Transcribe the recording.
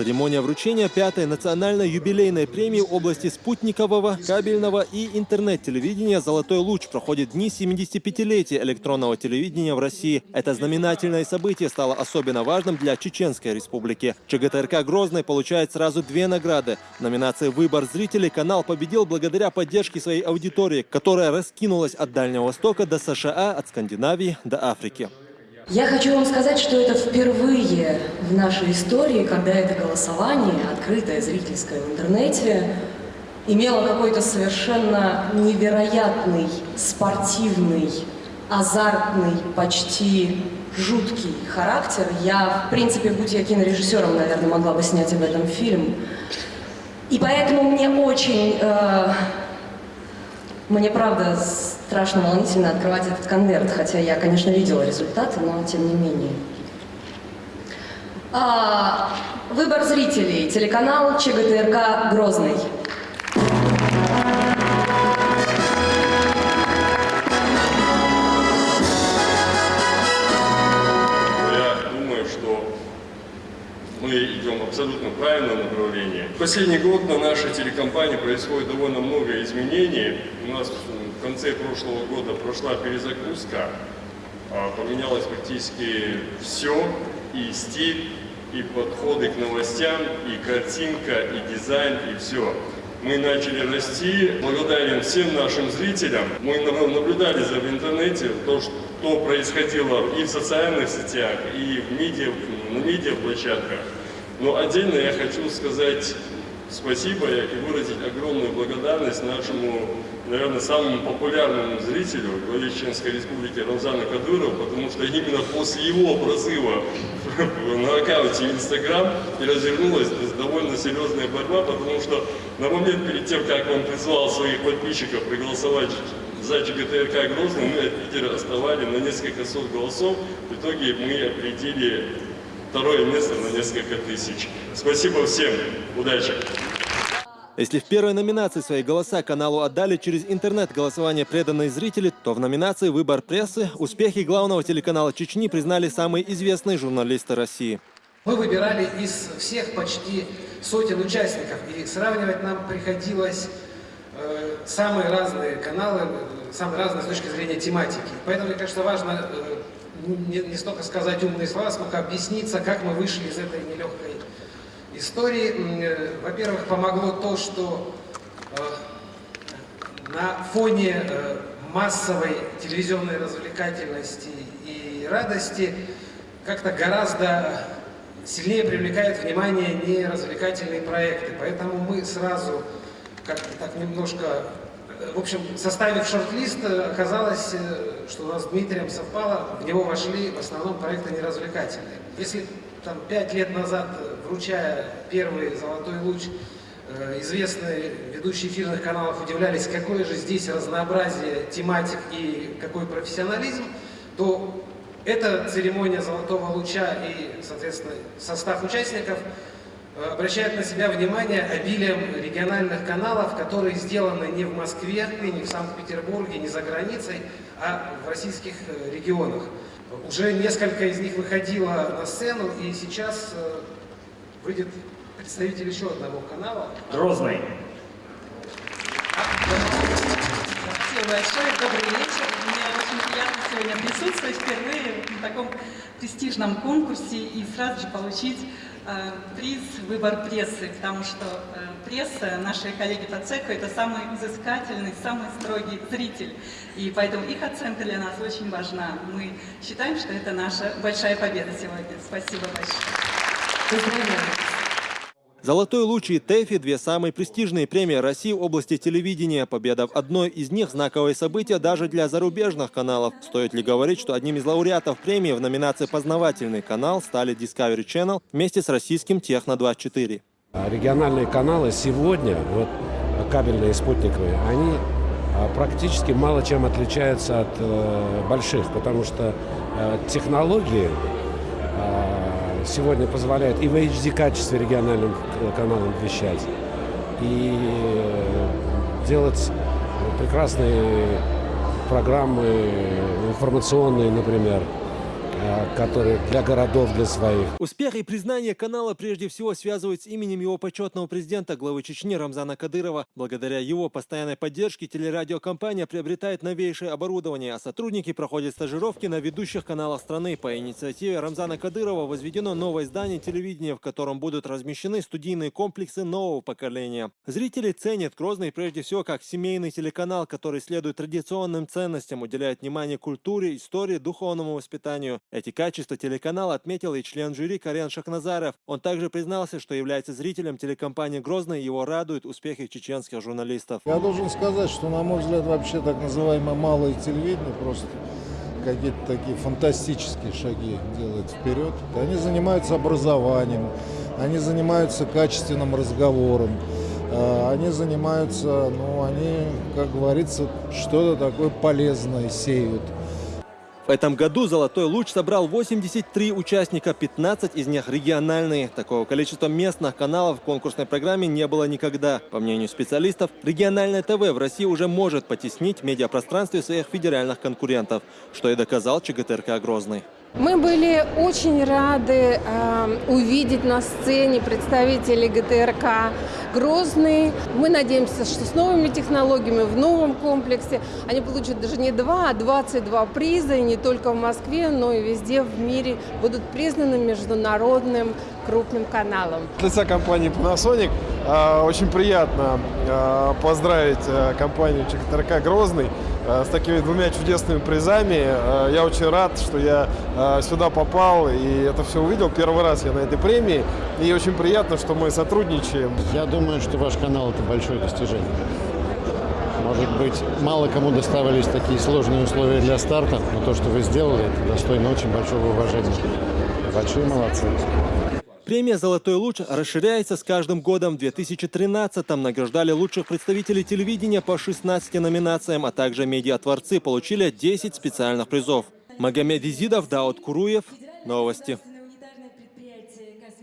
Церемония вручения пятой национальной юбилейной премии области спутникового, кабельного и интернет-телевидения «Золотой луч» проходит дни 75-летия электронного телевидения в России. Это знаменательное событие стало особенно важным для Чеченской республики. ЧГТРК «Грозный» получает сразу две награды. В номинации «Выбор зрителей» канал победил благодаря поддержке своей аудитории, которая раскинулась от Дальнего Востока до США, от Скандинавии до Африки. Я хочу вам сказать, что это впервые в нашей истории, когда это голосование, открытое зрительское в интернете, имело какой-то совершенно невероятный, спортивный, азартный, почти жуткий характер. Я, в принципе, будь я кинорежиссером, наверное, могла бы снять об этом фильм. И поэтому мне очень... Э, мне, правда, страшно волнительно открывать этот конверт, хотя я, конечно, видела результаты, но тем не менее. А, выбор зрителей. Телеканал ЧГТРК «Грозный». Абсолютно правильном направлении. В последний год на нашей телекомпании происходит довольно много изменений. У нас в конце прошлого года прошла перезагрузка, а, поменялось практически все, и стиль, и подходы к новостям, и картинка, и дизайн, и все. Мы начали расти, благодарен всем нашим зрителям. Мы наблюдали за в интернете то, что происходило и в социальных сетях, и в медиа, на медиаплощадках. Но отдельно я хочу сказать спасибо и выразить огромную благодарность нашему, наверное, самому популярному зрителю главе Чеченской Республики Рамзану Кадырову, потому что именно после его прозыва на аккаунте Инстаграм и развернулась довольно серьезная борьба, потому что на момент перед тем, как он призвал своих подписчиков проголосовать за ЧГТРК Грозный, мы от лидера оставали на несколько сот голосов. В итоге мы определили второе место на несколько тысяч. Спасибо всем. Удачи! Если в первой номинации свои голоса каналу отдали через интернет-голосование преданные зрители, то в номинации «Выбор прессы» успехи главного телеканала Чечни признали самые известные журналисты России. Мы выбирали из всех почти сотен участников, и сравнивать нам приходилось самые разные каналы, самые разные с точки зрения тематики. Поэтому, мне кажется, важно э, не, столько сказать умные слова, сколько объясниться, как мы вышли из этой нелегкой истории. Э, во-первых, помогло то, что э, на фоне массовой телевизионной развлекательности и радости как-то гораздо сильнее привлекает внимание не развлекательные проекты. Поэтому мы сразу как-то так немножко в общем, составив шорт-лист, оказалось, что у нас с Дмитрием совпало, в него вошли в основном проекты неразвлекательные. Если там пять лет назад, вручая первый «Золотой луч», известные ведущие эфирных каналов удивлялись, какое же здесь разнообразие тематик и какой профессионализм, то эта церемония «Золотого луча» и, соответственно, состав участников – обращают на себя внимание обилием региональных каналов, которые сделаны не в Москве, не в Санкт-Петербурге, не за границей, а в российских э, регионах. Уже несколько из них выходило на сцену, и сейчас э, выйдет представитель еще одного канала. Грозный. Спасибо большое, добрый вечер. Мне очень приятно сегодня присутствовать впервые на таком престижном конкурсе и сразу же получить Э, приз «Выбор прессы», потому что э, пресса, наши коллеги по цеху, это самый изыскательный, самый строгий зритель. И поэтому их оценка для нас очень важна. Мы считаем, что это наша большая победа сегодня. Спасибо большое. Поздравляю. «Золотой луч» и «ТЭФИ» – две самые престижные премии России в области телевидения. Победа в одной из них – знаковое событие даже для зарубежных каналов. Стоит ли говорить, что одним из лауреатов премии в номинации «Познавательный канал» стали Discovery Channel вместе с российским «Техно-24». А региональные каналы сегодня, вот кабельные и спутниковые, они а, практически мало чем отличаются от э, больших, потому что э, технологии сегодня позволяет и в HD качестве региональным каналам вещать, и делать прекрасные программы информационные, например. Э, который для городов, для своих. Успех и признание канала прежде всего связывают с именем его почетного президента, главы Чечни Рамзана Кадырова. Благодаря его постоянной поддержке телерадиокомпания приобретает новейшее оборудование, а сотрудники проходят стажировки на ведущих каналах страны. По инициативе Рамзана Кадырова возведено новое здание телевидения, в котором будут размещены студийные комплексы нового поколения. Зрители ценят Грозный прежде всего как семейный телеканал, который следует традиционным ценностям, уделяет внимание культуре, истории, духовному воспитанию. Эти качества телеканала отметил и член жюри Карен Шахназаров. Он также признался, что является зрителем телекомпании «Грозный» его радуют успехи чеченских журналистов. Я должен сказать, что, на мой взгляд, вообще так называемое малое телевидение просто какие-то такие фантастические шаги делает вперед. Они занимаются образованием, они занимаются качественным разговором, э, они занимаются, ну, они, как говорится, что-то такое полезное сеют. В этом году «Золотой луч» собрал 83 участника, 15 из них региональные. Такого количества местных каналов в конкурсной программе не было никогда. По мнению специалистов, региональное ТВ в России уже может потеснить в медиапространстве своих федеральных конкурентов, что и доказал ЧГТРК «Грозный». Мы были очень рады э, увидеть на сцене представителей ГТРК Грозный. Мы надеемся, что с новыми технологиями в новом комплексе они получат даже не два, а 22 приза, и не только в Москве, но и везде в мире будут признаны международным крупным каналом. От лица компании Panasonic э, очень приятно э, поздравить э, компанию ЧКТРК «Грозный» с такими двумя чудесными призами. Э, Я очень рад, что я э, сюда попал и это все увидел. Первый раз я на этой премии. И очень приятно, что мы сотрудничаем. Я думаю, что ваш канал – это большое достижение. Может быть, мало кому доставались такие сложные условия для старта, но то, что вы сделали, это достойно очень большого уважения. Большие молодцы. Премия «Золотой луч» расширяется с каждым годом. В 2013-м награждали лучших представителей телевидения по 16 номинациям, а также медиатворцы получили 10 специальных призов. Магомед Изидов, Дауд Куруев. Новости.